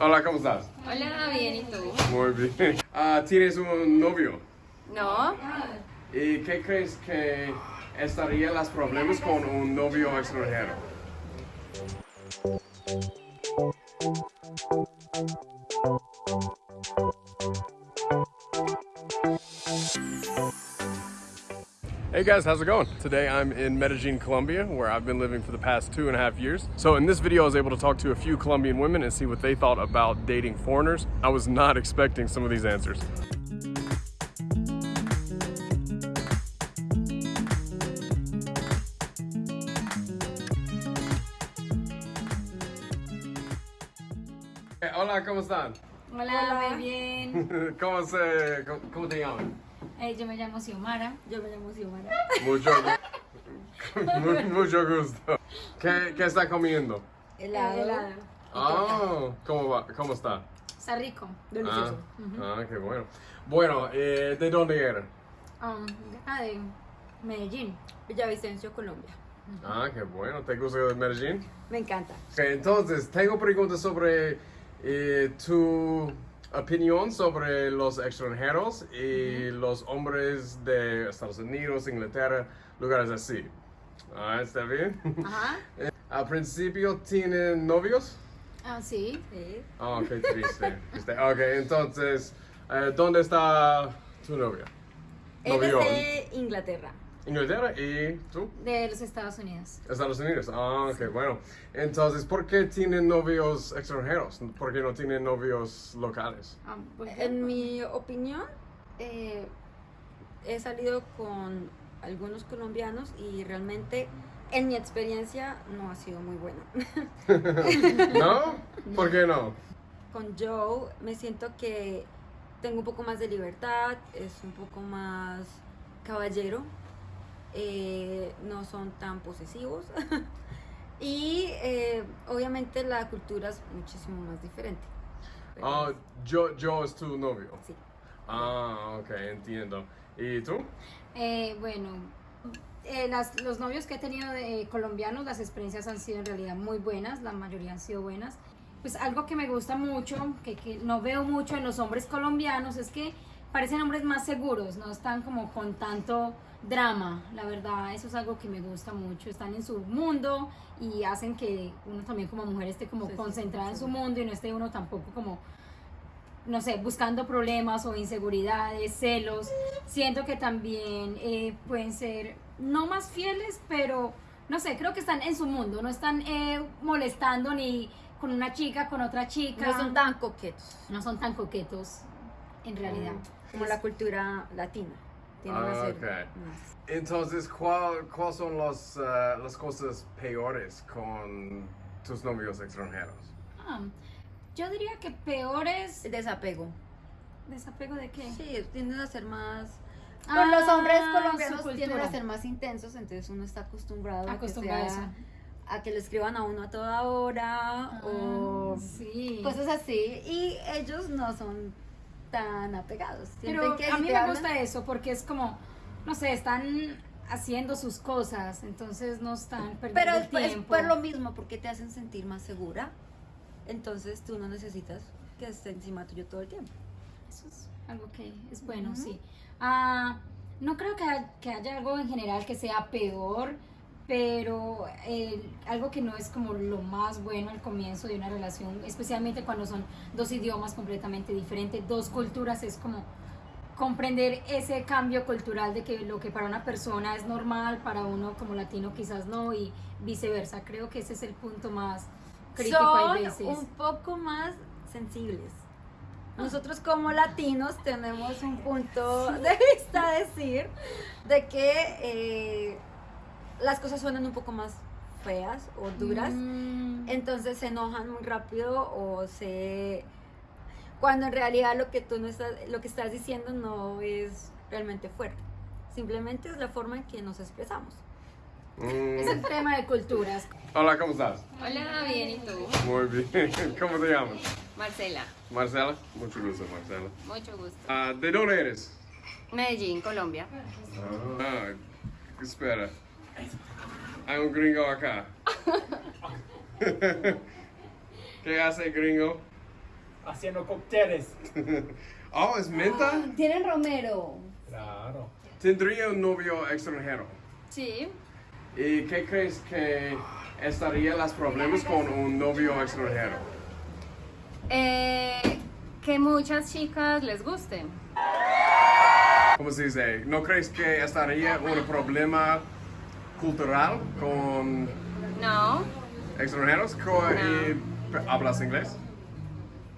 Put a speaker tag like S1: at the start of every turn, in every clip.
S1: Hola, ¿cómo estás?
S2: Hola, bien, ¿y tú?
S1: Muy bien. Ah, ¿Tienes un novio?
S2: No,
S1: ¿Y qué crees que estarían los problemas con un novio extranjero? Hey guys, how's it going? Today I'm in Medellin, Colombia, where I've been living for the past two and a half years. So in this video, I was able to talk to a few Colombian women and see what they thought about dating foreigners. I was not expecting some of these answers. Hola, ¿cómo están?
S2: hola, muy bien.
S1: ¿Cómo, se, cómo, cómo te llaman?
S2: Eh, yo me llamo Xiomara.
S3: Yo me llamo Xiomara.
S1: Mucho, mu- mucho gusto. ¿Qué, qué está comiendo?
S3: Helado.
S2: helado.
S1: Ah, ¿cómo va? ¿Cómo está?
S2: Está rico.
S3: Delicioso.
S1: Ah, ah, qué bueno. Bueno, eh, ¿de dónde?
S2: Um, de acá de Medellín.
S3: Villavicencio, Colombia.
S1: Ah, qué bueno. ¿Te gusta Medellín?
S3: Me encanta.
S1: Ok, entonces, tengo preguntas sobre eh, tu opinión sobre los extranjeros y los hombres de Estados Unidos, Inglaterra, lugares así. Ah, ¿está bien?
S2: Ajá.
S1: Al principio, ¿tienen novios?
S2: Ah, sí.
S3: Sí.
S1: Oh, qué triste. Triste. Ok, entonces, eh, ¿dónde está tu novia?
S3: Él
S1: Novio.
S3: es de Inglaterra.
S1: Inglaterra y tú?
S2: De los Estados Unidos.
S1: Estados Unidos. Ah, ok, bueno. Entonces, ¿por qué tienen novios extranjeros? ¿Por qué no tienen novios locales?
S2: Ah,
S3: En mi opinión, eh, he salido con algunos colombianos y realmente, en mi experiencia, no ha sido muy buena.
S1: ¿No? ¿Por qué no?
S3: con Joe me siento que tengo un poco más de libertad, es un poco más caballero, eh, no son tan posesivos y eh, obviamente la cultura es muchísimo más diferente.
S1: Ah, yo, yo es tu novio.
S3: sí.
S1: Ah, ok, entiendo. ¿Y tú?
S2: Eh, bueno, eh, las- los novios que he tenido de eh, colombianos, las experiencias han sido en realidad muy buenas, la mayoría han sido buenas. Pues algo que me gusta mucho, que, que no veo mucho en los hombres colombianos, es que parecen hombres más seguros, no están como con tanto drama, la verdad, eso es algo que me gusta mucho, están en su mundo y hacen que uno también como mujer esté como
S3: Sí, sí,
S2: concentrada en su mundo y no esté uno tampoco como no sé, buscando problemas o inseguridades, celos. Siento que también eh, pueden ser no más fieles, pero no sé, creo que están en su mundo, no están eh, molestando ni con una chica, con otra chica.
S3: No son tan coquetos
S2: no son tan coquetos en realidad.
S3: Como la cultura latina. Tienen
S1: Ah,
S3: más.
S1: Entonces, ¿cuál- ¿cuáles son los, eh, las cosas peores con tus novios extranjeros?
S2: Ah, yo diría que peores
S3: El desapego.
S2: desapego de qué?
S3: Sí, tienden a ser más...
S2: Ah,
S3: Con los hombres
S2: su
S3: colombianos tienden a ser más intensos, entonces uno está acostumbrado,
S2: Acostumbrado a
S3: que sea-
S2: eso.
S3: a que le escriban a uno a toda hora o
S2: Ah, sí.
S3: cosas así. Y ellos no son tan apegados.
S2: Pero
S3: que
S2: a mí me
S3: hablan-
S2: gusta eso porque es como, no sé, están haciendo sus cosas, entonces no están perdiendo
S3: Pero
S2: el
S3: es, es
S2: tiempo.
S3: por lo mismo, porque te hacen sentir más segura. Entonces tú no necesitas que esté encima tuyo todo el tiempo.
S2: Eso es algo que es bueno,
S3: Ujú.
S2: sí. Ah, no creo que, que haya algo en general que sea peor, pero eh, algo que no es como lo más bueno al comienzo de una relación, especialmente cuando son dos idiomas completamente diferentes, dos culturas, es como comprender ese cambio cultural de que lo que para una persona es normal, para uno como latino quizás no, y viceversa. Creo que ese es el punto más crítico
S3: Son
S2: hay veces.
S3: un poco más sensibles. Nosotros como latinos tenemos un punto de vista a decir de que eh, las cosas suenan un poco más feas o duras.
S2: Mm.
S3: Entonces se enojan muy rápido o se cuando en realidad lo que tú no estás lo que estás diciendo no es realmente fuerte. Simplemente es la forma en que nos expresamos.
S1: Mm,
S2: Es el tema de culturas.
S1: Hola, ¿cómo estás?
S4: Hola, bien, ¿y tú?
S1: Muy bien. ¿Cómo te llamas?
S4: Marcela,
S1: Marcela. Mucho gusto, Marcela.
S4: mucho gusto.
S1: Ah, ¿De dónde eres?
S4: Medellín, Colombia.
S1: Ah, espera. Hay un gringo acá. ¿Qué hace gringo?
S5: haciendo cócteles.
S1: oh, ¿es menta?
S2: Tienen romero.
S5: Claro.
S1: Tendría un novio extranjero.
S4: Sí.
S1: ¿Y qué crees que estaría los problemas con un novio extranjero?
S4: Eh, que muchas chicas les gusten.
S1: ¿Cómo se dice? ¿No crees que estaría un problema cultural con
S4: No,
S1: extranjeros? Co- y- ¿Hablas inglés?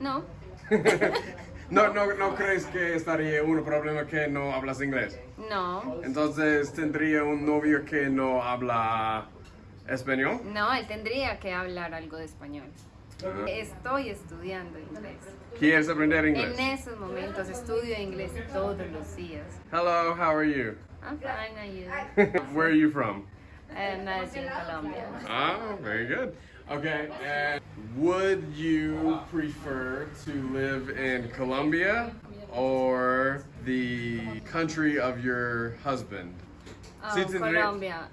S4: no,
S1: No, no, no crees que estaría un problema que no hablas inglés.
S4: no.
S1: Entonces tendría un novio que no habla español.
S4: No, él tendría que hablar algo de español. Estoy estudiando inglés.
S1: ¿Quieres aprender
S4: En
S1: inglés?
S4: esos momentos estudio inglés todos los días.
S1: Hello, how are you?
S4: I'm fine, are you?
S1: Where are you from?
S4: Eh, Medellín, Colombia.
S1: Oh, very good. Okay, and would you prefer to live in Colombia or the country of your husband?
S4: Oh,
S1: Sí, tendría-
S4: Colombia.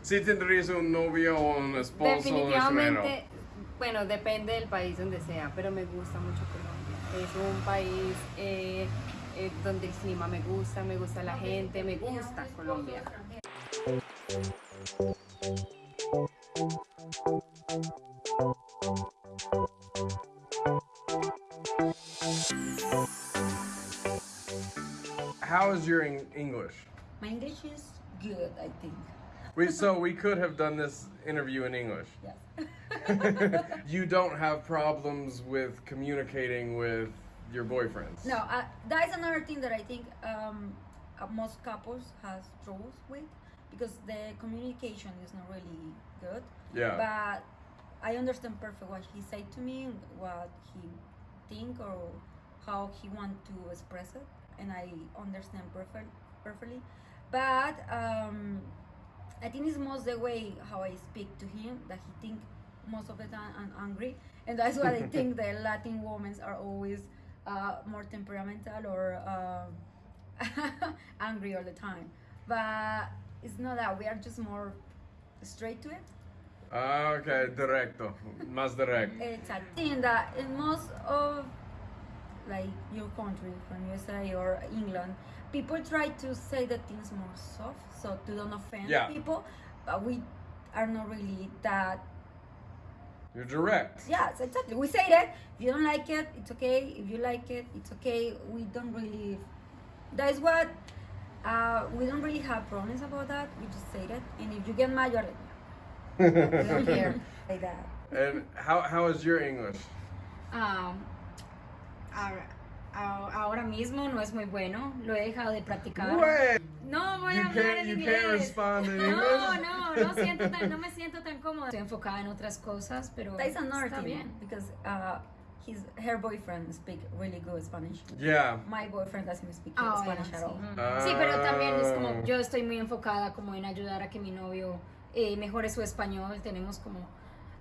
S1: Si tendrías un novio o un esposo
S4: Definitivamente, bueno, depende del país donde sea, pero me gusta mucho Colombia. Es un país eh, eh, donde el clima me gusta, me gusta la gente, me gusta Colombia.
S1: How is your English?
S3: My English is good, I think.
S1: We, so we could have done this interview in English.
S3: Yes.
S1: you don't have problems with communicating with your boyfriends.
S3: No, uh, that is another thing that I think um, uh, most couples has troubles with because the communication is not really good.
S1: Yeah.
S3: But I understand perfect what he said to me, what he think or how he want to express it, and I understand perfect, perfectly. But um, I think it's most the way how I speak to him that he think most of the time I'm angry, and that's why I think the Latin women are always uh, more temperamental or uh, angry all the time. But it's not that we are just more straight to it.
S1: Ah, okay, directo, más direct.
S3: It's a thing that in most of like your country, from USA or England, people try to say the things more soft, so to don't offend
S1: Yeah.
S3: people. But we are not really that.
S1: You're direct.
S3: Yes, exactly. We say that if you don't like it, it's okay. If you like it, it's okay. We don't really. That is what. Uh, we don't really have problems about that. We just say that, and if you get mad, you're like, we don't care like that.
S1: And how how is your English?
S2: Ah, ahora, ah, ahora mismo no es muy bueno, lo he dejado de practicar.
S1: Wait,
S2: No voy
S1: you
S2: a hablar
S1: can't
S2: en
S1: you
S2: inglés.
S1: can't respond in
S2: No,
S1: English.
S2: no, no, siento tan- no me siento tan cómoda. Estoy enfocada en otras cosas, pero
S3: That is another
S2: está bien.
S3: because uh, his her boyfriend speak really good Spanish.
S1: Yeah.
S3: My boyfriend doesn't speak
S2: Ah,
S3: Spanish
S2: ya,
S3: at all.
S2: sí. Sí, pero también es
S1: Ah.
S2: como yo estoy muy enfocada como en ayudar a que mi novio eh, mejore su español. Tenemos como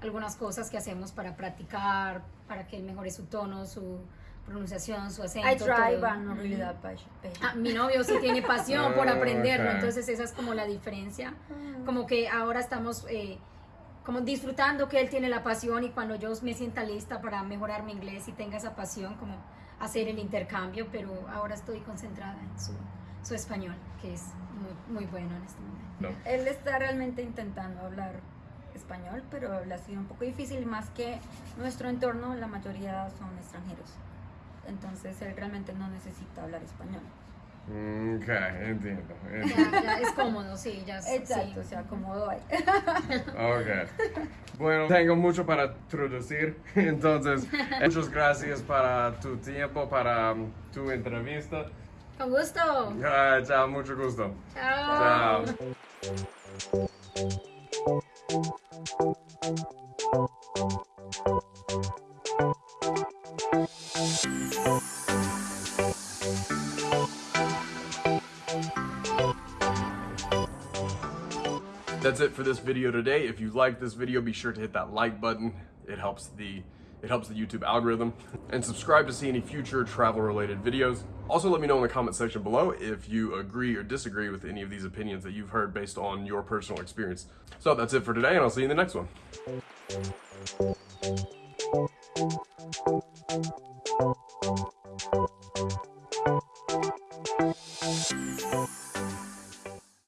S2: algunas cosas que hacemos para practicar, para que él mejore su tono, su pronunciación, su acento.
S3: I try,
S2: todo.
S3: but not really that.
S2: Ah, mi novio sí tiene pasión por
S1: Ah,
S2: aprenderlo,
S1: ok.
S2: entonces esa es como la diferencia. Como que ahora estamos eh, como disfrutando que él tiene la pasión y cuando yo me sienta lista para mejorar mi inglés y tenga esa pasión, como hacer el intercambio, pero ahora estoy concentrada en su, su español, que es muy, muy bueno en este momento.
S1: No.
S3: Él está realmente intentando hablar español, pero le ha sido un poco difícil, más que nuestro entorno, la mayoría son extranjeros. Entonces él realmente no necesita hablar español.
S1: Mm, Okay, entiendo. entiendo.
S2: Ya, ya es cómodo, sí, ya sí.
S3: Exacto, se acomodó ahí.
S1: Okay. Bueno, tengo mucho para introducir, entonces muchas gracias para tu tiempo, para um, tu entrevista.
S2: Con gusto.
S1: Chao, mucho gusto.
S2: Chao.
S1: Chao. It for this video today. If you like this video, be sure to hit that like button. It helps the it helps the YouTube algorithm. And subscribe to see any future travel related videos. Also let me know in the comment section below if you agree or disagree with any of these opinions that you've heard based on your personal experience. So that's it for today and I'll see you in the next one.